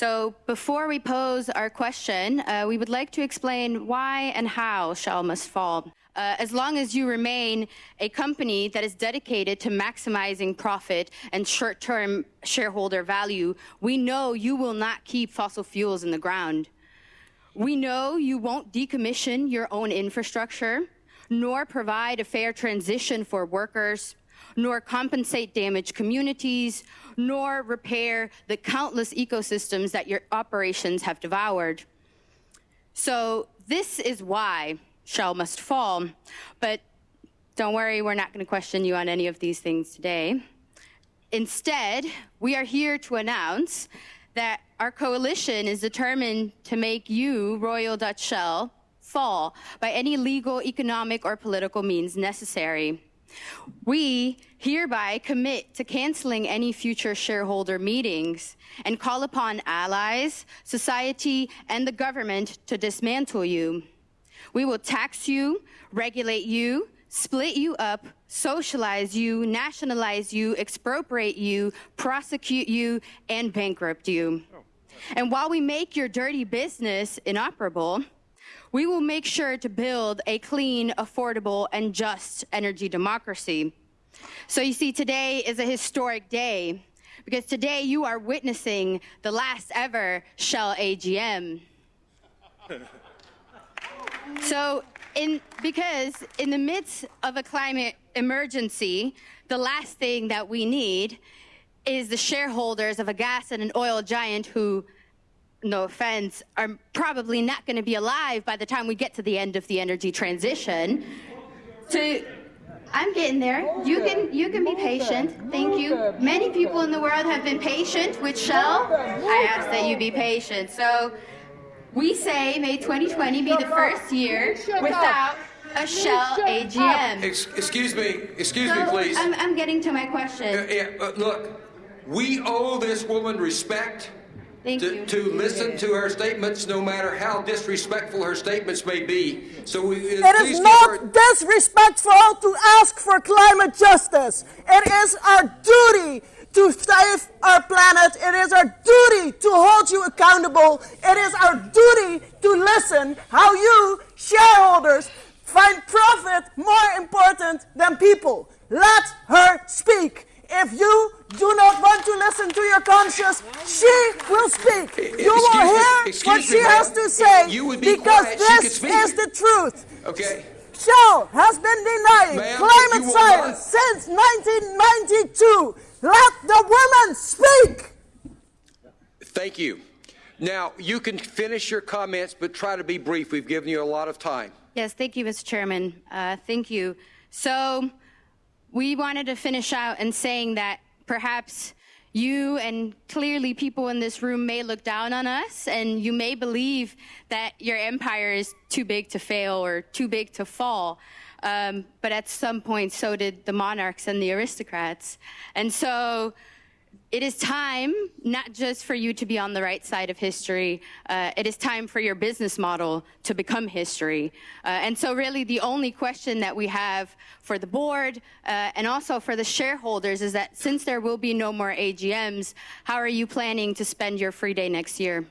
So before we pose our question, uh, we would like to explain why and how Shell must fall. Uh, as long as you remain a company that is dedicated to maximizing profit and short-term shareholder value, we know you will not keep fossil fuels in the ground. We know you won't decommission your own infrastructure, nor provide a fair transition for workers, nor compensate damaged communities, nor repair the countless ecosystems that your operations have devoured. So this is why Shell must fall. But don't worry, we're not going to question you on any of these things today. Instead, we are here to announce that our coalition is determined to make you, Royal Dutch Shell, fall by any legal, economic, or political means necessary. We hereby commit to canceling any future shareholder meetings and call upon allies, society, and the government to dismantle you. We will tax you, regulate you, split you up, socialize you, nationalize you, expropriate you, prosecute you, and bankrupt you. And while we make your dirty business inoperable, we will make sure to build a clean, affordable, and just energy democracy. So you see, today is a historic day because today you are witnessing the last ever Shell AGM. so in, because in the midst of a climate emergency, the last thing that we need is the shareholders of a gas and an oil giant who no offense, are probably not going to be alive by the time we get to the end of the energy transition. So I'm getting there. You can you can be patient. Thank you. Many people in the world have been patient with Shell. I ask that you be patient. So we say may 2020 be the first year without a Shell AGM. Excuse me, excuse so me, please. I'm, I'm getting to my question. Uh, uh, look, we owe this woman respect. Thank to, you. to listen to her statements, no matter how disrespectful her statements may be. So we, uh, It please not her- disrespectful to ask for climate justice. It is our duty to save our planet. It is our duty to hold you accountable. It is our duty to listen how you, shareholders, find profit more important than people. Let her speak. If you do not want to listen to your conscience, she will speak. You will excuse me- hear excuse what she ma'am. has to say You would be because quiet, she this speak. is the truth. Okay. Shell has been denying climate science not- since 1992. Let the women speak. Thank you. Now, you can finish your comments, but try to be brief. We've given you a lot of time. Yes, thank you, Mr. Chairman. Uh, thank you. So we wanted to finish out and saying that perhaps you and clearly people in this room may look down on us and you may believe that your empire is too big to fail or too big to fall. Um, but at some point, so did the monarchs and the aristocrats. And so it is time not just for you to be on the right side of history, uh, it is time for your business model to become history. Uh, and so really the only question that we have for the board uh, and also for the shareholders is that since there will be no more AGMs, how are you planning to spend your free day next year?